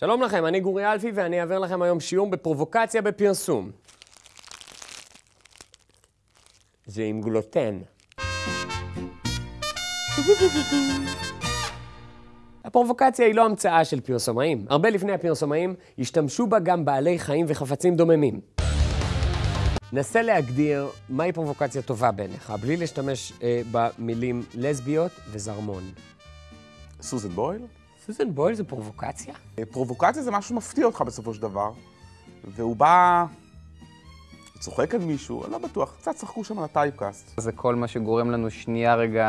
שלום לכם, אני גורי אלפי ואני אעביר לכם היום שיעור בפרובוקציה בפרסום. זה עם גלוטן. הפרובוקציה היא לא המצאה של פרסומאים. הרבה לפני הפרסומאים השתמשו בה גם בעלי חיים וחפצים דוממים. נסה להגדיר מהי פרובוקציה טובה בעיניך, בלי להשתמש אה, במילים לסביות וזרמון. סוזן בויל? סוזן בויל זה פרובוקציה? פרובוקציה זה משהו שמפתיע אותך בסופו של דבר, והוא בא... הוא צוחק על מישהו, אני לא בטוח, קצת צחקו שם על הטייפקאסט. זה כל מה שגורם לנו שנייה רגע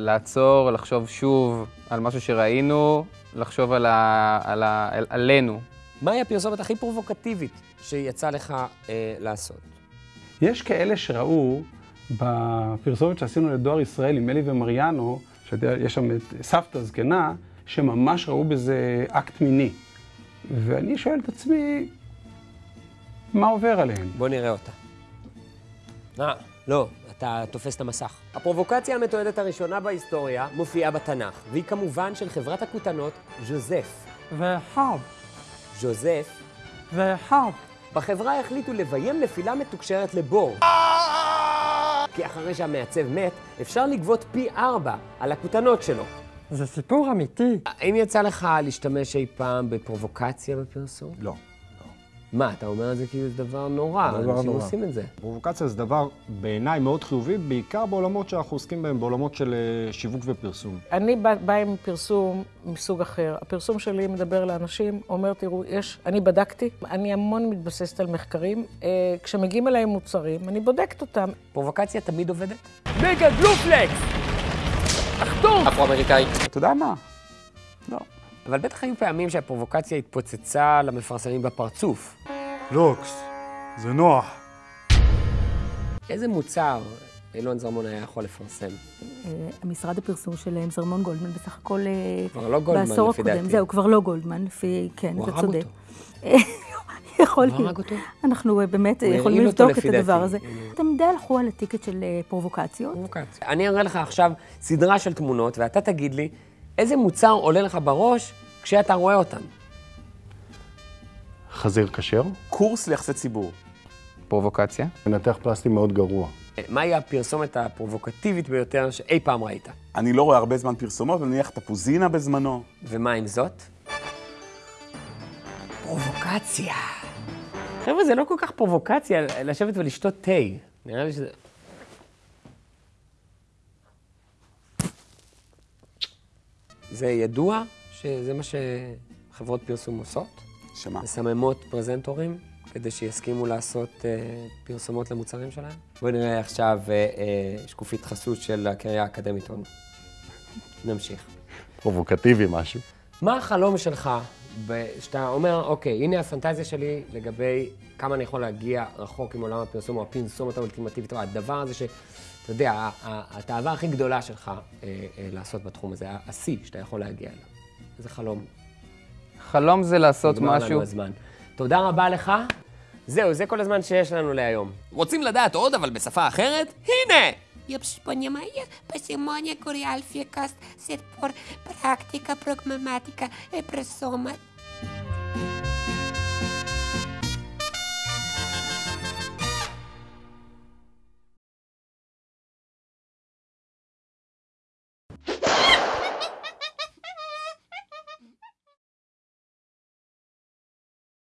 לעצור, לחשוב שוב על משהו שראינו, לחשוב על ה... על ה... על... עלינו. מהי הפרסומת הכי פרובוקטיבית שיצא לך אה, לעשות? יש כאלה שראו בפרסומת שעשינו לדואר ישראל עם אלי ומריאנו, שיש שם את סבתא זקנה, שממש ראו בזה אקט מיני. ואני שואל את עצמי, מה עובר עליהם? בוא נראה אותה. אה, לא, אתה תופס את המסך. הפרובוקציה המתועדת הראשונה בהיסטוריה מופיעה בתנ"ך, והיא כמובן של חברת הכותנות ז'וזף. ואחד, ז'וזף, ואחד. בחברה החליטו לביים נפילה מתוקשרת לבור. כי אחרי שהמעצב מת, אפשר לגבות פי ארבע על הכותנות שלו. זה סיפור אמיתי. האם יצא לך להשתמש אי פעם בפרובוקציה בפרסום? לא. מה, אתה אומר את זה כאילו זה דבר נורא, דבר אנשים נורא. עושים את זה. פרובוקציה זה דבר בעיניי מאוד חיובי, בעיקר בעולמות שאנחנו עוסקים בהם, בעולמות של אה, שיווק ופרסום. אני באה בא עם פרסום מסוג אחר. הפרסום שלי מדבר לאנשים, אומר, תראו, יש, אני בדקתי, אני המון מתבססת על מחקרים. אה, כשמגיעים אליי מוצרים, אני בודקת אותם. פרובוקציה תמיד עובדת? מגה גלופלקס! אחדות! אפרו-אמריקאי. אתה יודע מה? לא. אבל בטח היו פעמים שהפרובוקציה התפוצצה למפרסמים בפרצוף. לוקס, זה נוח. איזה מוצר אילון זרמון היה יכול לפרסם? אה, המשרד הפרסום שלהם, זרמון גולדמן, בסך הכל אה, כבר לא גולדמן, בעשור לפי הקודם. דעתי. זהו, כבר לא גולדמן, לפי, כן, הוא אתה הרג צודק. אותו. יכול הוא הרג להיות. אותו? אנחנו אה, באמת יכולים לבדוק את הדבר. הזה. אתם די הלכו על הטיקט של אה, פרובוקציות. פרובוקציה. אני אראה לך עכשיו סדרה של תמונות, ואתה תגיד לי איזה מוצר עולה לך בראש כשאתה רואה אותם. חזיר כשר, קורס ליחסי ציבור. פרובוקציה. מנתח פלסטי מאוד גרוע. מהי הפרסומת הפרובוקטיבית ביותר שאי פעם ראית? אני לא רואה הרבה זמן פרסומות, אבל נניח תפוזינה בזמנו. ומה עם זאת? פרובוקציה. חבר'ה, זה לא כל כך פרובוקציה לשבת ולשתות תה. נראה לי שזה... זה ידוע שזה מה שחברות פרסום עושות? שמה? מסממות פרזנטורים כדי שיסכימו לעשות אה, פרסומות למוצרים שלהם? בואו נראה עכשיו אה, אה, שקופית חסות של הקריה האקדמית הון. נמשיך. פרובוקטיבי משהו. מה החלום שלך, שאתה אומר, אוקיי, הנה הפנטזיה שלי לגבי כמה אני יכול להגיע רחוק עם עולם הפרסום, או הפרסומת האולטימטיבית, או הדבר הזה שאתה יודע, ה- ה- התאווה הכי גדולה שלך אה, אה, לעשות בתחום הזה, השיא שאתה יכול להגיע אליו. איזה חלום. חלום זה לעשות נגמר משהו. לנו הזמן. תודה רבה לך. זהו, זה כל הזמן שיש לנו להיום. רוצים לדעת עוד, אבל בשפה אחרת? הנה! Я понимаю, посимония Куриальфикас, сет пор практика, прагматика и пресома.